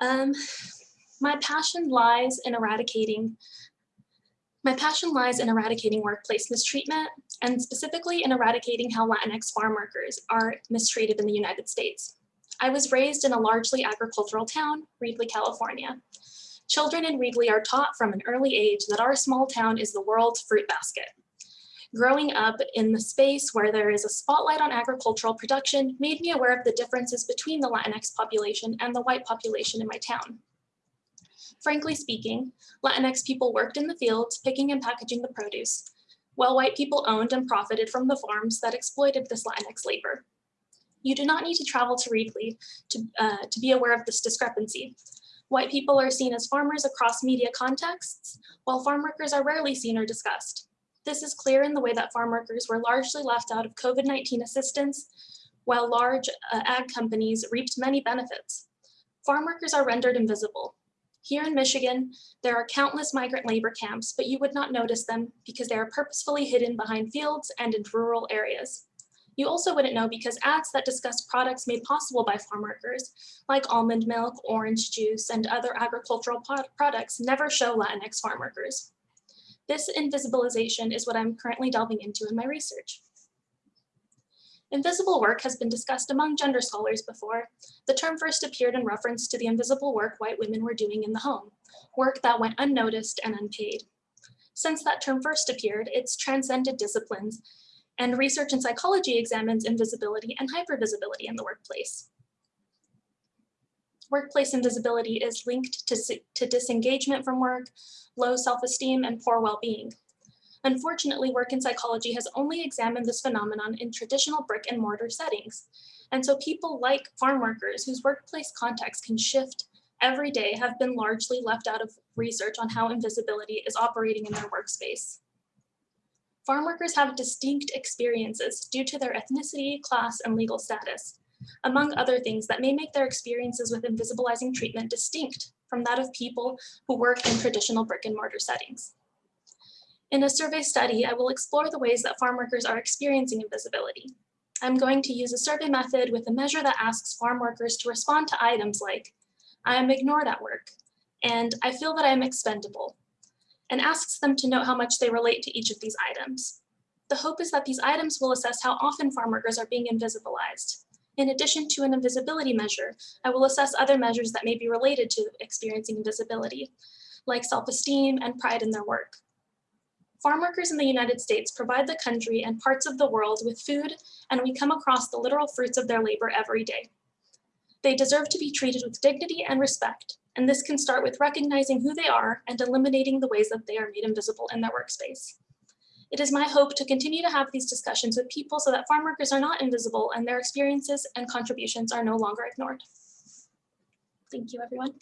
Um, my passion lies in eradicating my passion lies in eradicating workplace mistreatment and specifically in eradicating how Latinx farm workers are mistreated in the United States. I was raised in a largely agricultural town, Reedley, California. Children in Reedley are taught from an early age that our small town is the world's fruit basket. Growing up in the space where there is a spotlight on agricultural production made me aware of the differences between the Latinx population and the white population in my town. Frankly speaking, Latinx people worked in the fields picking and packaging the produce, while white people owned and profited from the farms that exploited this Latinx labor. You do not need to travel to Reedley to, uh, to be aware of this discrepancy. White people are seen as farmers across media contexts, while farm workers are rarely seen or discussed. This is clear in the way that farm workers were largely left out of COVID-19 assistance, while large uh, ag companies reaped many benefits. Farm workers are rendered invisible, here in Michigan, there are countless migrant labor camps, but you would not notice them because they are purposefully hidden behind fields and in rural areas. You also wouldn't know because ads that discuss products made possible by farm workers, like almond milk, orange juice, and other agricultural products never show Latinx farm workers. This invisibilization is what I'm currently delving into in my research. Invisible work has been discussed among gender scholars before. The term first appeared in reference to the invisible work white women were doing in the home, work that went unnoticed and unpaid. Since that term first appeared, it's transcended disciplines, and research in psychology examines invisibility and hypervisibility in the workplace. Workplace invisibility is linked to, to disengagement from work, low self-esteem, and poor well-being. Unfortunately, work in psychology has only examined this phenomenon in traditional brick and mortar settings. And so people like farm workers whose workplace context can shift every day have been largely left out of research on how invisibility is operating in their workspace. Farm workers have distinct experiences due to their ethnicity, class, and legal status, among other things that may make their experiences with invisibilizing treatment distinct from that of people who work in traditional brick and mortar settings. In a survey study, I will explore the ways that farm workers are experiencing invisibility. I'm going to use a survey method with a measure that asks farm workers to respond to items like, I am ignored at work, and I feel that I am expendable, and asks them to note how much they relate to each of these items. The hope is that these items will assess how often farm workers are being invisibilized. In addition to an invisibility measure, I will assess other measures that may be related to experiencing invisibility, like self-esteem and pride in their work. Farm workers in the United States provide the country and parts of the world with food, and we come across the literal fruits of their labor every day. They deserve to be treated with dignity and respect, and this can start with recognizing who they are and eliminating the ways that they are made invisible in their workspace. It is my hope to continue to have these discussions with people so that farm workers are not invisible and their experiences and contributions are no longer ignored. Thank you, everyone.